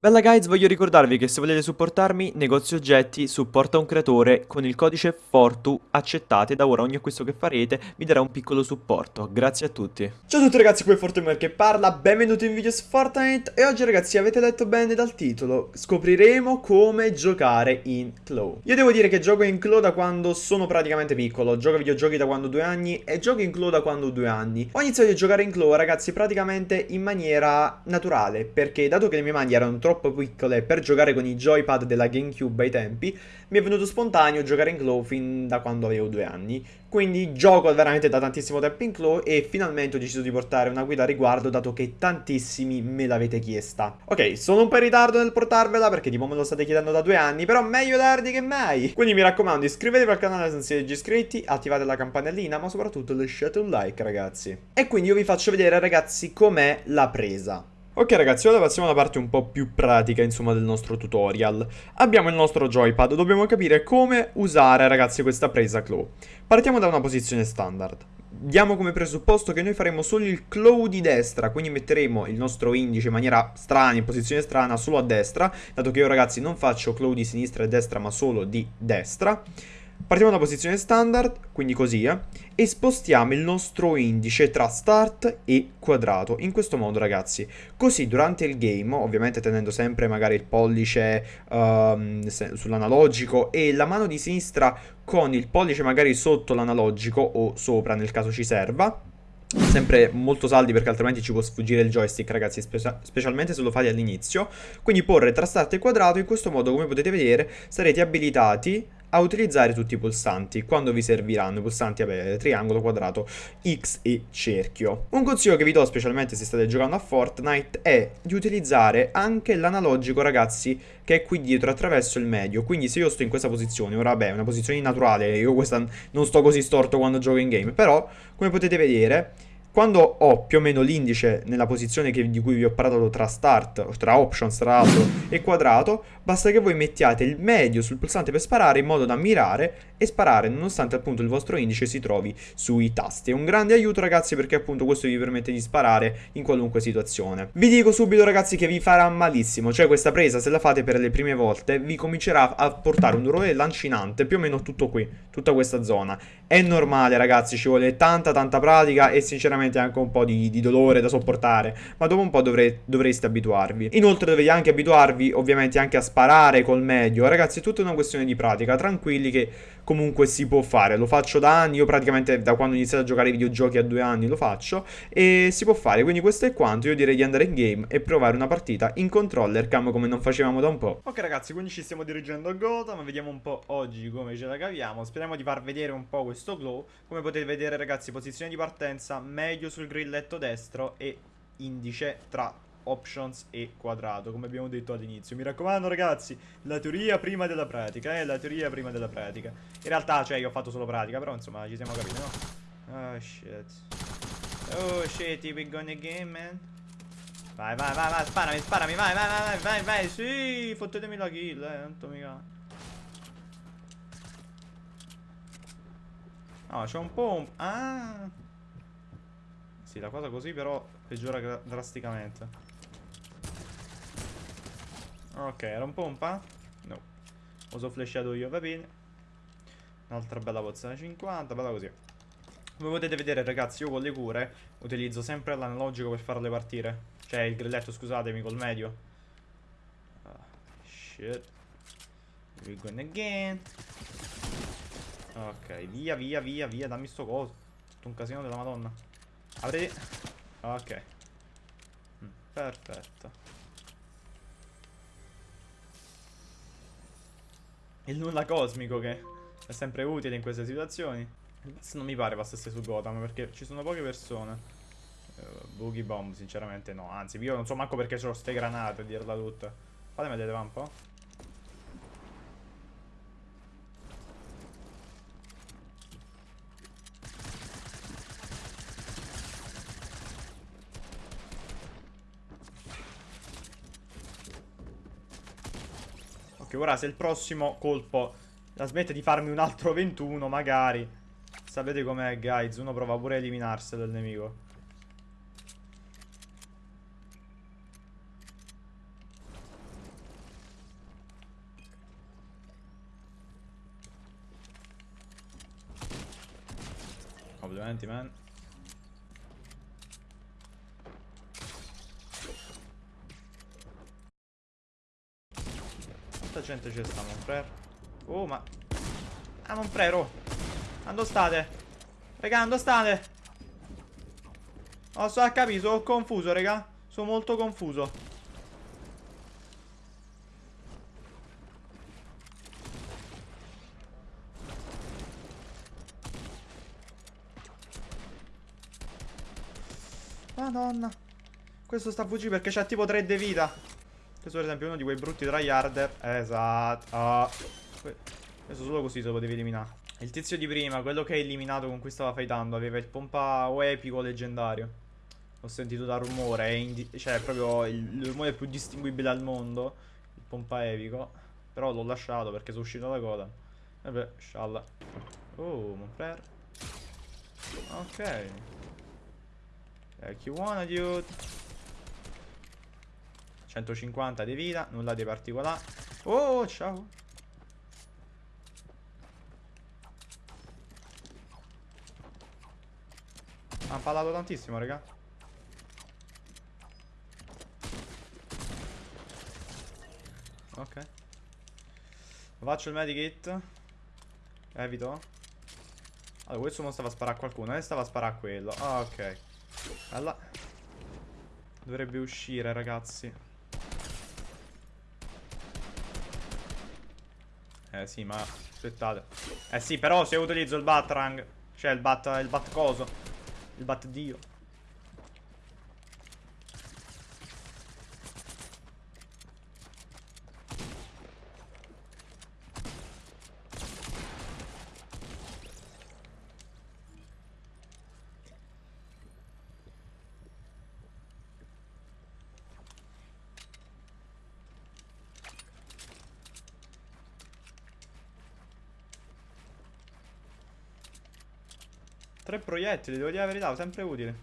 Bella guys, voglio ricordarvi che se volete supportarmi, negozio oggetti supporta un creatore con il codice FORTU accettate da ora ogni acquisto che farete vi darà un piccolo supporto, grazie a tutti. Ciao a tutti ragazzi, qui è Fortuner che parla, benvenuti in video su Fortnite. E oggi ragazzi avete letto bene dal titolo, scopriremo come giocare in Claw. Io devo dire che gioco in Claw da quando sono praticamente piccolo, gioco a videogiochi da quando ho due anni e gioco in Claw da quando ho due anni. Ho iniziato a giocare in Claw ragazzi praticamente in maniera naturale perché dato che le mie mani erano troppo troppo piccole per giocare con i joypad della Gamecube ai tempi, mi è venuto spontaneo giocare in Claw fin da quando avevo due anni. Quindi gioco veramente da tantissimo tempo in Claw e finalmente ho deciso di portare una guida a riguardo dato che tantissimi me l'avete chiesta. Ok, sono un po' in ritardo nel portarvela perché tipo me lo state chiedendo da due anni, però meglio tardi che mai. Quindi mi raccomando iscrivetevi al canale se non siete già iscritti, attivate la campanellina, ma soprattutto lasciate un like ragazzi. E quindi io vi faccio vedere ragazzi com'è la presa. Ok ragazzi, ora passiamo alla parte un po' più pratica insomma del nostro tutorial. Abbiamo il nostro joypad, dobbiamo capire come usare ragazzi questa presa claw. Partiamo da una posizione standard. Diamo come presupposto che noi faremo solo il claw di destra, quindi metteremo il nostro indice in maniera strana, in posizione strana, solo a destra, dato che io ragazzi non faccio claw di sinistra e destra ma solo di destra. Partiamo da posizione standard, quindi così, eh, e spostiamo il nostro indice tra start e quadrato, in questo modo ragazzi. Così durante il game, ovviamente tenendo sempre magari il pollice um, sull'analogico e la mano di sinistra con il pollice magari sotto l'analogico o sopra nel caso ci serva, sempre molto saldi perché altrimenti ci può sfuggire il joystick ragazzi spe specialmente se lo fate all'inizio quindi porre tra start e quadrato in questo modo come potete vedere sarete abilitati a utilizzare tutti i pulsanti quando vi serviranno i pulsanti vabbè, triangolo, quadrato, X e cerchio. Un consiglio che vi do specialmente se state giocando a Fortnite è di utilizzare anche l'analogico ragazzi che è qui dietro attraverso il medio, quindi se io sto in questa posizione, ora vabbè è una posizione naturale, io questa non sto così storto quando gioco in game, però come potete vedere quando ho più o meno l'indice nella posizione che, di cui vi ho parlato tra start, tra options tra l'altro e quadrato, basta che voi mettiate il medio sul pulsante per sparare in modo da mirare e sparare nonostante appunto il vostro indice si trovi sui tasti. È un grande aiuto ragazzi perché appunto questo vi permette di sparare in qualunque situazione. Vi dico subito ragazzi che vi farà malissimo, cioè questa presa se la fate per le prime volte vi comincerà a portare un dolore lancinante più o meno tutto qui, tutta questa zona. È normale ragazzi, ci vuole tanta tanta pratica e sinceramente anche un po' di, di dolore da sopportare, ma dopo un po' dovre, dovreste abituarvi. Inoltre dovete anche abituarvi ovviamente anche a sparare col medio, ragazzi è tutta una questione di pratica, tranquilli che comunque si può fare, lo faccio da anni, io praticamente da quando ho iniziato a giocare ai videogiochi a due anni lo faccio e si può fare, quindi questo è quanto, io direi di andare in game e provare una partita in controller cam come non facevamo da un po'. Ok ragazzi, quindi ci stiamo dirigendo a Gotham, vediamo un po' oggi come ce la caviamo, speriamo di far vedere un po' questo glow, come potete vedere ragazzi, posizione di partenza meglio sul grilletto destro e indice tra options e quadrato, come abbiamo detto all'inizio. Mi raccomando ragazzi, la teoria prima della pratica, eh, la teoria prima della pratica. In realtà, cioè, io ho fatto solo pratica, però insomma, ci siamo capiti, no? Oh shit. Oh shit, we gonna game, man. Vai, vai, vai, vai, sparami, sparami, vai, vai, vai, vai, vai, vai, sì, fottetemi la kill, eh, tanto mica. No, c'è un po' un... Ah! Sì, la cosa così però peggiora drasticamente. Ok, era un pompa? No. Uso flashato io, va bene. Un'altra bella pozione 50, bella così. Come potete vedere ragazzi, io con le cure utilizzo sempre l'analogico per farle partire. Cioè il grilletto, scusatemi, col medio. Oh, shit. We're going again. Ok, via, via, via, via, dammi sto coso. Tutto un casino della madonna. Apriti. Ok. Mm, perfetto. Il nulla cosmico che è sempre utile in queste situazioni. Non mi pare passasse su Gotham perché ci sono poche persone. Uh, Boogie Bomb sinceramente no. Anzi io non so manco perché c'ho ste granate a dirla tutta. Fate vedere un po'. più. Ora se il prossimo colpo la smette di farmi un altro 21 magari. Sapete com'è guys, uno prova pure a eliminarselo il nemico. Complimenti man. Gente c'è sta, Monfrere? Oh, ma... Ah, Monfrere, oh! Quando state? Raga, dove state? Non so a capire, sono confuso, raga. Sono molto confuso. Madonna. Questo sta fuggire perché c'ha tipo 3 de vita. Questo per esempio è uno di quei brutti tryharder. Esatto. Oh. Questo solo così se lo potevi eliminare. Il tizio di prima, quello che hai eliminato con cui stava fightando, aveva il pompa o epico leggendario. Ho sentito da rumore, è cioè proprio il, il rumore più distinguibile al mondo. Il pompa epico. Però l'ho lasciato perché sono uscito dalla coda. Vabbè, scialla. Oh, mon frère. Ok. Like you wanna, dude. 150 di vita, nulla di particolare. Oh, ciao. Ha parlato tantissimo, raga. Ok. Faccio il medikit. Evito. Allora, questo non stava a sparare a qualcuno. E stava a sparare a quello. Ah, ok. Allora. Dovrebbe uscire, ragazzi. Eh sì, ma aspettate. Eh sì, però se utilizzo il Batrang, cioè il Bat, il Bat coso, il Bat Dio. Tre proiettili, devo dire la verità, sempre utile.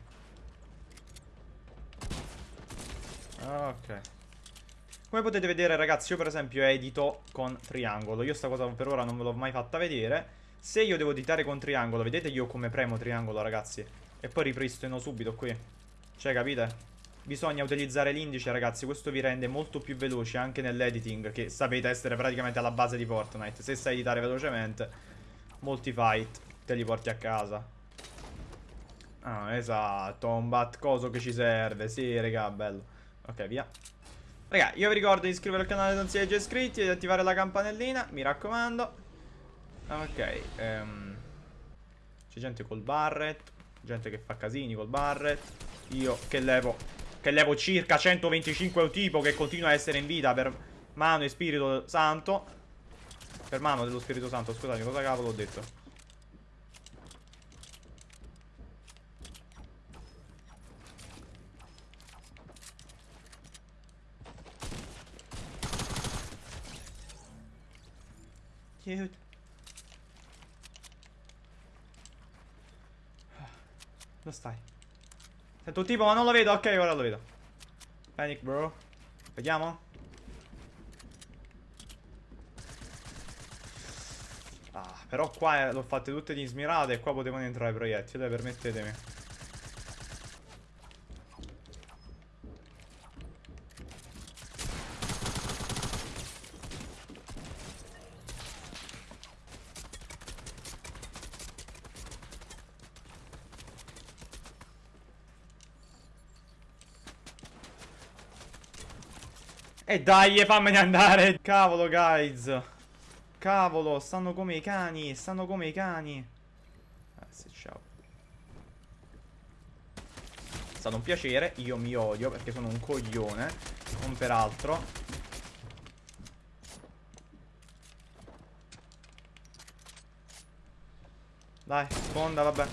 Ok. Come potete vedere ragazzi, io per esempio edito con triangolo. Io sta cosa per ora non ve l'ho mai fatta vedere. Se io devo editare con triangolo, vedete io come premo triangolo ragazzi? E poi ripristino subito qui. Cioè, capite? Bisogna utilizzare l'indice ragazzi, questo vi rende molto più veloci anche nell'editing, che sapete essere praticamente alla base di Fortnite. Se sai editare velocemente, molti fight te li porti a casa. Ah, esatto, un bat coso che ci serve. Sì, raga, bello. Ok, via. Raga, io vi ricordo di iscrivervi al canale se non siete già iscritti e di attivare la campanellina, mi raccomando. Ok, um, c'è gente col barret, gente che fa casini col barret. Io che levo, che levo circa 125 tipo che continua a essere in vita per mano e spirito santo. Per mano dello spirito santo, scusate, cosa cavolo ho detto? Cute. Dove stai? Sento un tipo ma non lo vedo. Ok, ora lo vedo. Panic, bro. Vediamo. Ah, però qua eh, l'ho fatte tutte di smirate e qua potevano entrare i proiettili, permettetemi. E dai, fammene andare. Cavolo, guys. Cavolo, stanno come i cani. Stanno come i cani. Grazie, ciao. È stato un piacere. Io mi odio perché sono un coglione. Non peraltro. Dai, sponda, vabbè.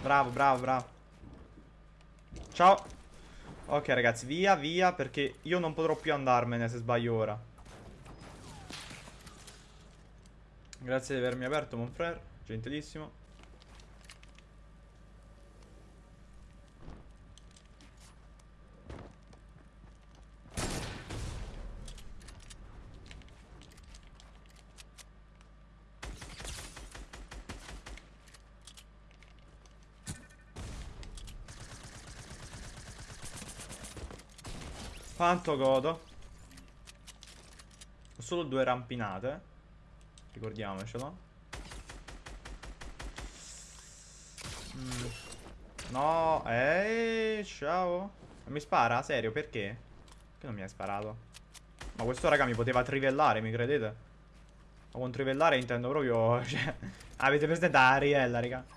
Bravo, bravo, bravo. Ciao. Ok ragazzi, via, via, perché io non potrò più andarmene se sbaglio ora. Grazie di avermi aperto, Monfrere, gentilissimo. Quanto godo. Ho solo due rampinate. Ricordiamocelo. Mm. No, ehi, ciao. Mi spara? Serio, perché? Che non mi hai sparato? Ma questo raga mi poteva trivellare, mi credete? Ma con trivellare intendo proprio... Cioè, avete presente Ariella, raga?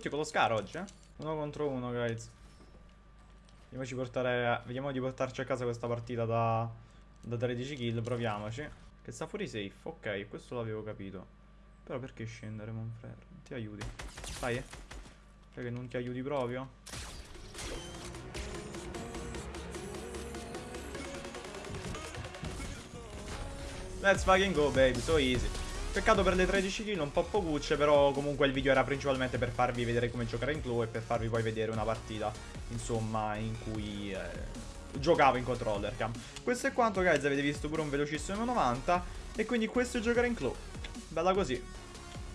Tutti con lo scar oggi, eh? Uno contro uno, guys. Vediamoci portare... Vediamo di portarci a casa questa partita da... Da 13 kill, proviamoci. Che sta fuori safe, ok, questo l'avevo capito. Però perché scendere, Monfrere? Ti aiuti. Dai, eh. Cioè che non ti aiuti proprio? Let's fucking go, baby, so easy. Peccato per le 13 kill, un po' pocucce, però comunque il video era principalmente per farvi vedere come giocare in Claw e per farvi poi vedere una partita, insomma, in cui eh, giocavo in controller cam. Questo è quanto, guys, avete visto pure un velocissimo 90 e quindi questo è giocare in Claw. Bella così.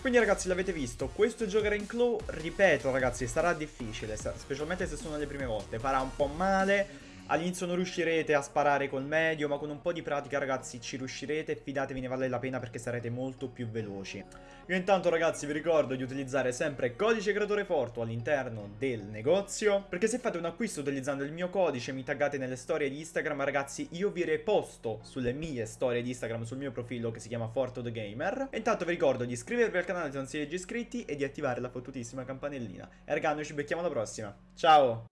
Quindi ragazzi l'avete visto, questo giocare in Claw, ripeto ragazzi, sarà difficile, specialmente se sono le prime volte, farà un po' male, All'inizio non riuscirete a sparare col medio, ma con un po' di pratica ragazzi ci riuscirete fidatevi ne vale la pena perché sarete molto più veloci. Io intanto ragazzi vi ricordo di utilizzare sempre codice creatore Forto all'interno del negozio, perché se fate un acquisto utilizzando il mio codice mi taggate nelle storie di Instagram ragazzi io vi reposto sulle mie storie di Instagram sul mio profilo che si chiama Forto The Gamer. E intanto vi ricordo di iscrivervi al canale se non siete già iscritti e di attivare la fottutissima campanellina. E raga noi ci becchiamo alla prossima, ciao!